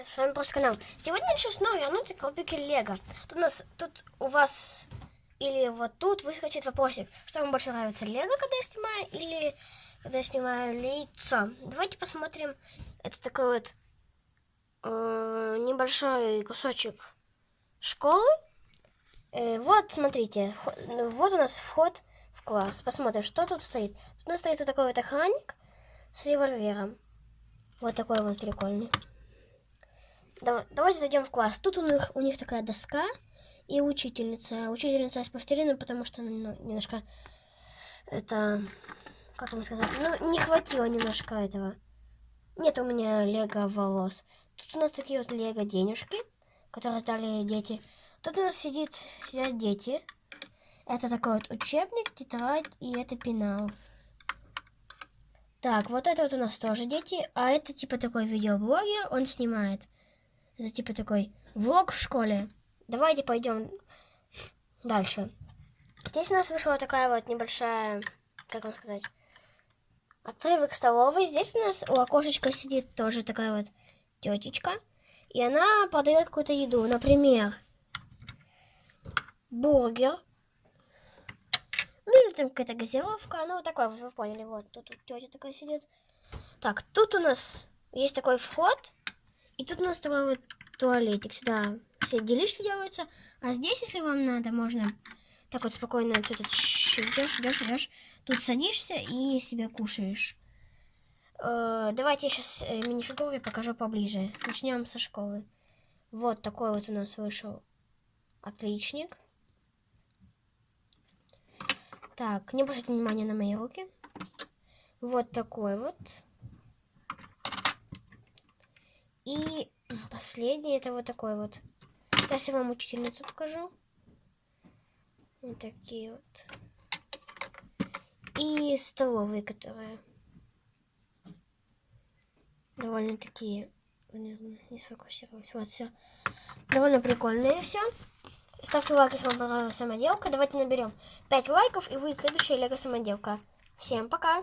С вами просто канал. Сегодня решил снова вернуться к Лего. Тут у нас, тут у вас, или вот тут выскочит вопросик, что вам больше нравится, Лего, когда я снимаю, или когда я снимаю лицо. Давайте посмотрим, это такой вот э, небольшой кусочек школы. Э, вот, смотрите, вот у нас вход в класс. Посмотрим, что тут стоит. Тут у нас стоит вот такой вот охранник с револьвером. Вот такой вот прикольный. Давайте зайдем в класс. Тут у них, у них такая доска и учительница. Учительница из пластилина, потому что ну, немножко это, как вам сказать, ну, не хватило немножко этого. Нет у меня лего волос. Тут у нас такие вот лего денежки, которые дали дети. Тут у нас сидит, сидят дети. Это такой вот учебник, тетрадь и это пенал. Так, вот это вот у нас тоже дети, а это типа такой видеоблогер, он снимает за типа такой влог в школе. Давайте пойдем дальше. Здесь у нас вышла такая вот небольшая, как вам сказать, отрывок столовой. Здесь у нас у окошечка сидит тоже такая вот тетечка. И она подает какую-то еду. Например, бургер. Ну или там какая-то газировка. Ну вот такой, вы поняли. Вот тут тетя такая сидит. Так, тут у нас есть такой вход. И тут у нас такой вот туалетик. Сюда все делишки делаются. А здесь, если вам надо, можно так вот спокойно что-то идешь, идешь, идешь. Тут садишься и себе кушаешь. Э, давайте я сейчас э, минифигуры покажу поближе. Начнем со школы. Вот такой вот у нас вышел отличник. Так, не обращайте внимания на мои руки. Вот такой вот. И последний это вот такой вот. Сейчас я вам учительницу покажу. Вот такие вот. И столовые, которые довольно такие, не сфокусировалась. Вот все. Довольно прикольные все. Ставьте лайк, если вам понравилась самоделка. Давайте наберем 5 лайков, и выйдет следующая лего самоделка. Всем пока!